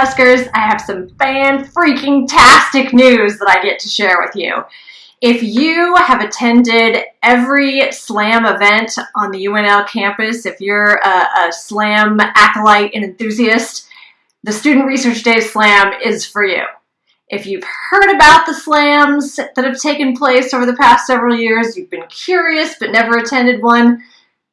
Huskers, I have some fan-freaking-tastic news that I get to share with you. If you have attended every SLAM event on the UNL campus, if you're a, a SLAM acolyte and enthusiast, the Student Research Day SLAM is for you. If you've heard about the SLAMs that have taken place over the past several years, you've been curious but never attended one,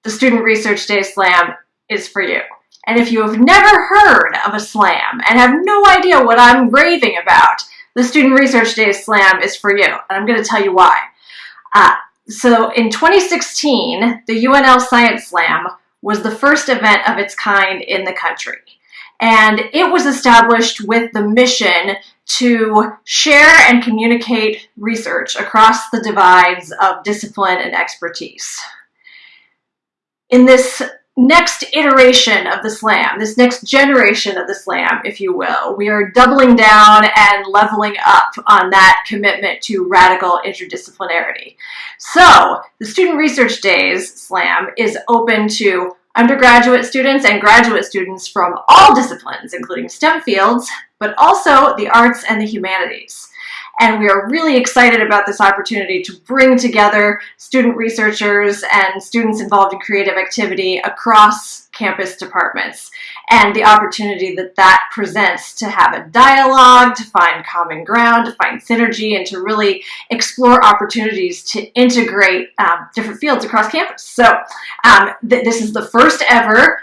the Student Research Day SLAM is for you. And if you have never heard of a SLAM and have no idea what I'm raving about, the Student Research Day SLAM is for you. And I'm going to tell you why. Uh, so in 2016, the UNL Science Slam was the first event of its kind in the country. And it was established with the mission to share and communicate research across the divides of discipline and expertise. In this next iteration of the slam, this next generation of the slam, if you will, we are doubling down and leveling up on that commitment to radical interdisciplinarity. So the Student Research Days slam is open to undergraduate students and graduate students from all disciplines, including STEM fields, but also the arts and the humanities. And we are really excited about this opportunity to bring together student researchers and students involved in creative activity across campus departments and the opportunity that that presents to have a dialogue, to find common ground, to find synergy, and to really explore opportunities to integrate um, different fields across campus. So um, th this is the first ever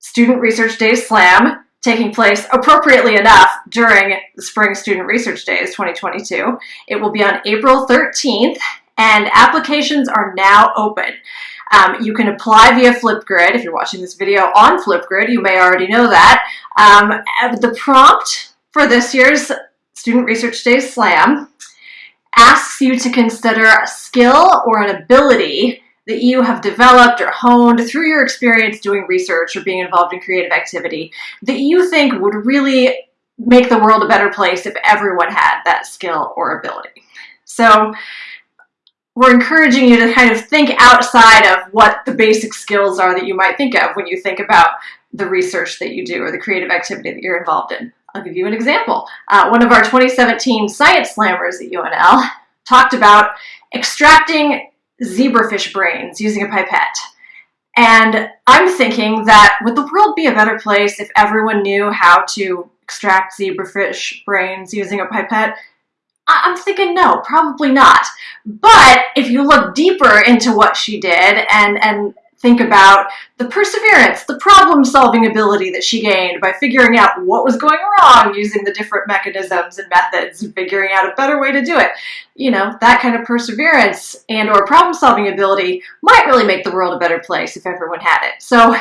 Student Research Day Slam taking place appropriately enough during the Spring Student Research Days 2022. It will be on April 13th and applications are now open. Um, you can apply via Flipgrid. If you're watching this video on Flipgrid, you may already know that. Um, the prompt for this year's Student Research Days Slam asks you to consider a skill or an ability that you have developed or honed through your experience doing research or being involved in creative activity that you think would really make the world a better place if everyone had that skill or ability. So we're encouraging you to kind of think outside of what the basic skills are that you might think of when you think about the research that you do or the creative activity that you're involved in. I'll give you an example. Uh, one of our 2017 Science Slammers at UNL talked about extracting zebrafish brains using a pipette. And I'm thinking that would the world be a better place if everyone knew how to extract zebrafish brains using a pipette? I'm thinking no, probably not. But if you look deeper into what she did and, and think about the perseverance, the problem solving ability that she gained by figuring out what was going wrong using the different mechanisms and methods and figuring out a better way to do it. You know, that kind of perseverance and or problem solving ability might really make the world a better place if everyone had it. So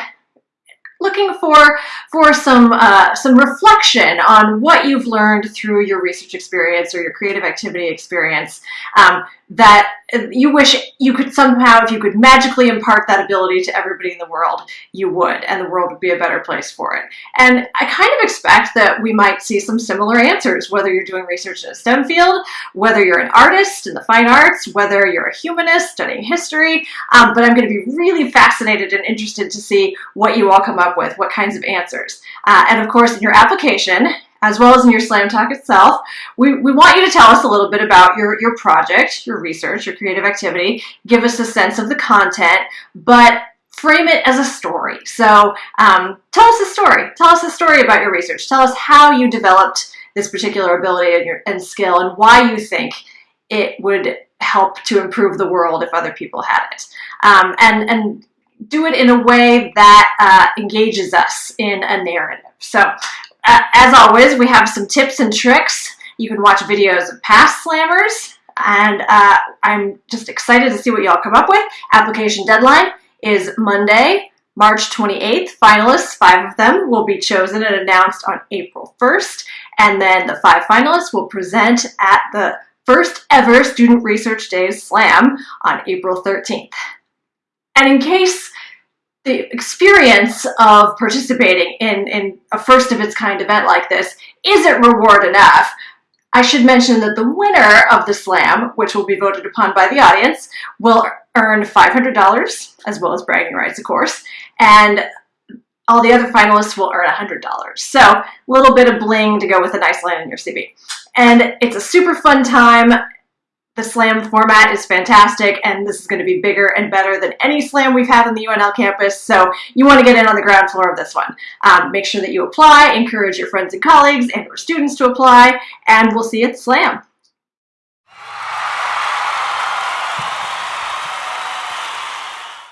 looking for for some uh, some reflection on what you've learned through your research experience or your creative activity experience um, that you wish you could somehow if you could magically impart that ability to everybody in the world you would and the world would be a better place for it and I kind of expect that we might see some similar answers whether you're doing research in a STEM field whether you're an artist in the fine arts whether you're a humanist studying history um, but I'm going to be really fascinated and interested to see what you all come up with, what kinds of answers. Uh, and of course, in your application, as well as in your Slam Talk itself, we, we want you to tell us a little bit about your, your project, your research, your creative activity, give us a sense of the content, but frame it as a story. So um, tell us a story. Tell us a story about your research. Tell us how you developed this particular ability and, your, and skill and why you think it would help to improve the world if other people had it. Um, and, and do it in a way that uh, engages us in a narrative. So uh, as always, we have some tips and tricks. You can watch videos of past slammers, and uh, I'm just excited to see what y'all come up with. Application deadline is Monday, March 28th. Finalists, five of them, will be chosen and announced on April 1st, and then the five finalists will present at the first ever Student Research Days Slam on April 13th. And in case the experience of participating in, in a first of its kind event like this isn't reward enough, I should mention that the winner of the slam, which will be voted upon by the audience, will earn $500 as well as bragging rights, of course. And all the other finalists will earn $100. So a little bit of bling to go with a nice line in your CV. And it's a super fun time. The SLAM format is fantastic, and this is going to be bigger and better than any SLAM we've had on the UNL campus, so you want to get in on the ground floor of this one. Um, make sure that you apply, encourage your friends and colleagues and your students to apply, and we'll see you at SLAM.